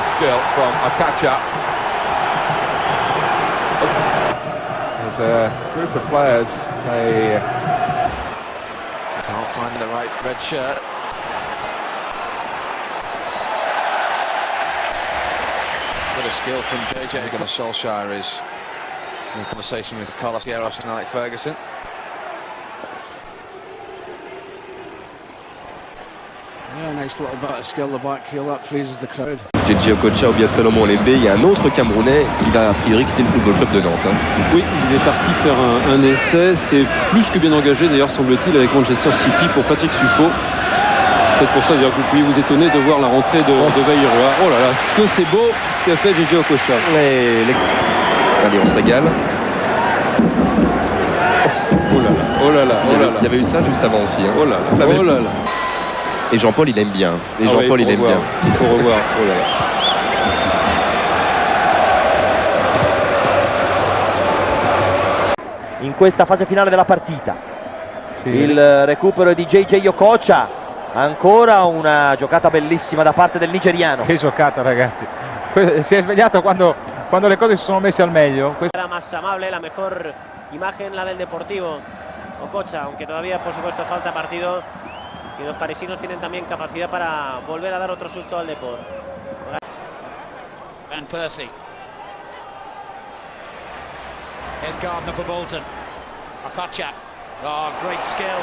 marvellous skill from Akacha. There's a group of players, they can't find the right red shirt. Bit of skill from JJ Gunnar Solskjaer is in conversation with Carlos Queiroz and Alec Ferguson. Yeah, nice little bit of skill the back heel, that pleases the crowd. JJ Okocha ou bien Salomon Lembe, il y a un autre Camerounais qui va a priori quitter le Football Club de Nantes. hein. Oui, il est parti faire un, un essai. C'est plus que bien engagé d'ailleurs, semble-t-il, avec Manchester City pour Patrick Suffo. C'est pour ça d'ailleurs, que vous pouvez vous étonner de voir la rentrée de, de Bayreuth. Oh là là, ce que c'est beau ce qu'a fait JJ Okocha. Les- Allez, on se régale. Oh là là, oh là là, Il y, oh là avait, là. il y avait eu ça juste avant aussi. hein. Oh là là, oh là là. Et Jean-Paul, il aime bien. Et Ah Jean-Paul, il il aime bien. revoir. Il faut revoir. Oh là là. in questa fase finale della partita. Il recupero di JJ Okocha, ancora una giocata bellissima da parte del nigeriano. Che giocata ragazzi. Si è svegliato quando, quando le cose si sono messe al meglio. Era más amable, la mejor imagen la del Deportivo. Ococha, aunque todavía por supuesto falta partido. Y los parisinos tienen también capacidad para volver a dar otro susto al Deport. Van Persie. Here's Gardner for Bolton. Okocha. Oh, great skill.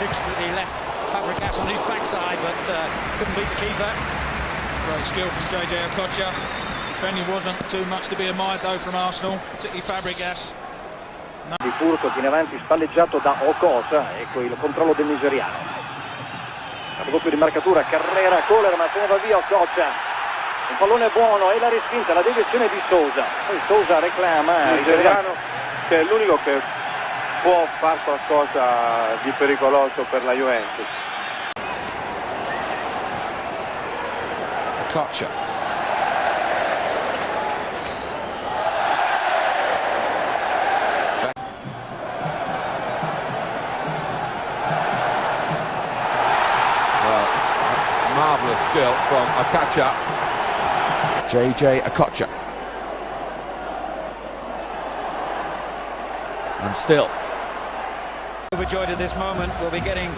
Literally left Fabregas on his backside, but uh, couldn't beat the keeper. Great skill from JJ Okocha. Defending wasn't too much to be admired though from Arsenal, particularly Fabregas. di furto in avanti spalleggiato da Okocha ecco il controllo del nigeriano doppio di marcatura Carrera Kohler ma se ne va via Okocha un pallone buono e la respinta la deviazione di Sousa poi Sousa reclama Il nigeriano che è l'unico che può fare qualcosa di pericoloso per la Juventus. Okocha. Skill from Akacha. JJ Okocha. And still. Overjoyed at this moment. We'll be getting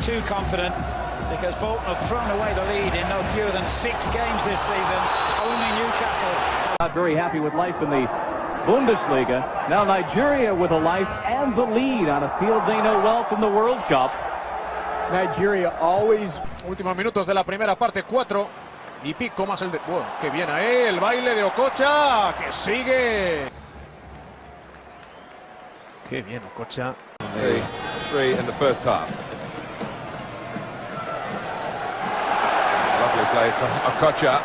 too confident because Bolton have thrown away the lead in no fewer than six games this season. Only Newcastle Not very happy with life in the Bundesliga. Now Nigeria with a life and the lead on a field they know well from the World Cup. Nigeria always. Últimos minutos de la primera parte, cuatro y pico más el de. Bueno, que bien ahí, el baile de Okocha, que sigue. Qué bien Okocha. The three in the first half. Lovely play from Okocha.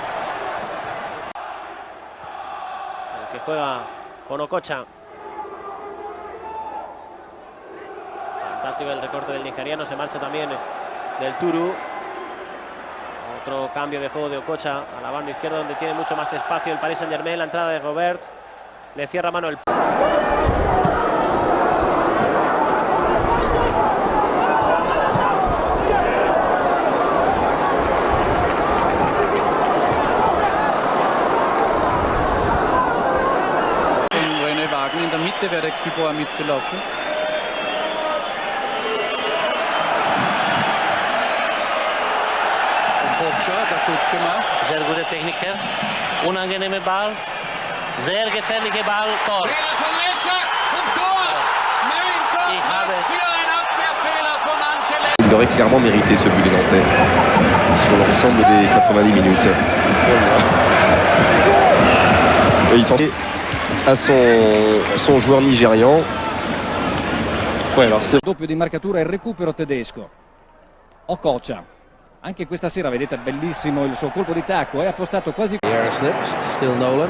El que juega con Ococha. Fantástico el recorte del nigeriano, se marcha también del Turu. Otro cambio de juego de Ococha a la banda izquierda donde tiene mucho más espacio el Paris Saint Germain, la entrada de Robert. Le cierra mano el... Wagen in der Mitte wäre der Kibor mitgelaufen. Gute Techniker. Unangenehme Ball. Sehr gefährliche Ball. Tor. Ich habe Il aurait clairement mérité ce but des Nantais sur l'ensemble des 90 minutes. Et il s'en à son, son joueur nigérian. Ouais, alors c'est Doppio di marcatura e recupero tedesco. Okocha. Anche questa sera vedete bellissimo il suo colpo di tacco, è appostato quasi slipped. Still Nolan.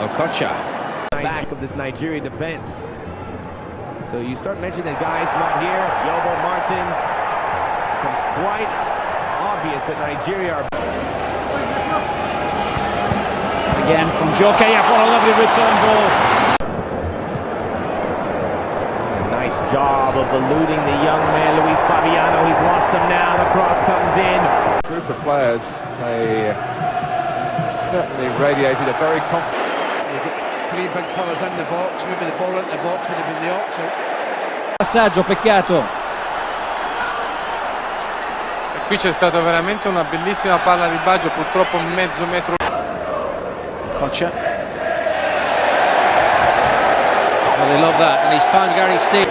Okocha. back of this Nigerian defense. So you start mentioning the guys not here. Yobo Martins becomes quite obvious that Nigeria are. again from. What a lovely return ball. Job of eluding the young man, Luis Fabiano. He's lost them now. The cross comes in. Group of players, they certainly radiated a very confident. Three big fellas in the box, maybe the ball into the box would have been the opposite. Passaggio, peccato. E qui c'è stata veramente una bellissima palla di Baggio, purtroppo mezzo metro. Kocha. Well, they love that, and he's found Gary Steve.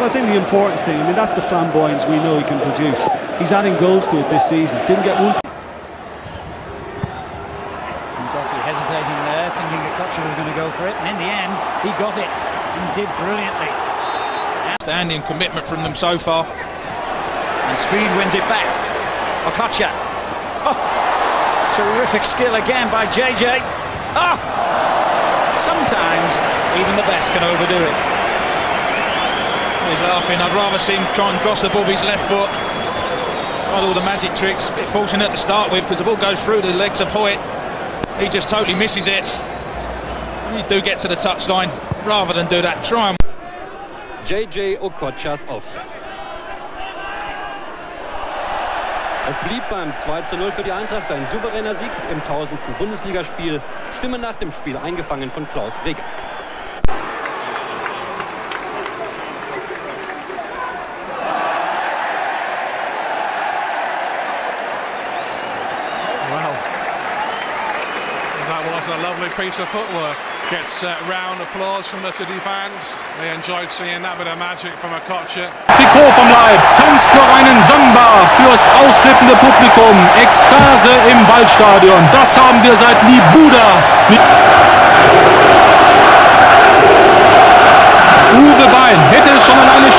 Well, I think the important thing, I mean, that's the flamboyance we know he can produce. He's adding goals to it this season. Didn't get one. Gotti hesitating there, thinking that Kocher was going to go for it, and in the end, he got it and did brilliantly. Outstanding commitment from them so far. And Speed wins it back. Okocha. Oh, terrific skill again by JJ. Oh, sometimes even the best can overdo it. He's laughing. I'd rather see him try and gossip off his left foot. Tried all the magic tricks. A bit fortunate to start with because the ball goes through the legs of Hoyt. He just totally misses it. You do get to the touchline. Rather than do that, try and JJ Okochas Auftritt. Es blieb beim 2 zu 0 für die Eintracht ein souveräner Sieg im 1000. Bundesligaspiel. Stimme nach dem Spiel eingefangen von Klaus Reger. Was a lovely piece of footwork. Gets uh, round applause from the City fans. They enjoyed seeing that bit of magic from a Kocher. Trikot vom Leib, tanzt noch einen Samba fürs ausflippende Publikum. Ekstase im Waldstadion. Das haben wir seit Libuda. Uwe Bein hätte schon an eine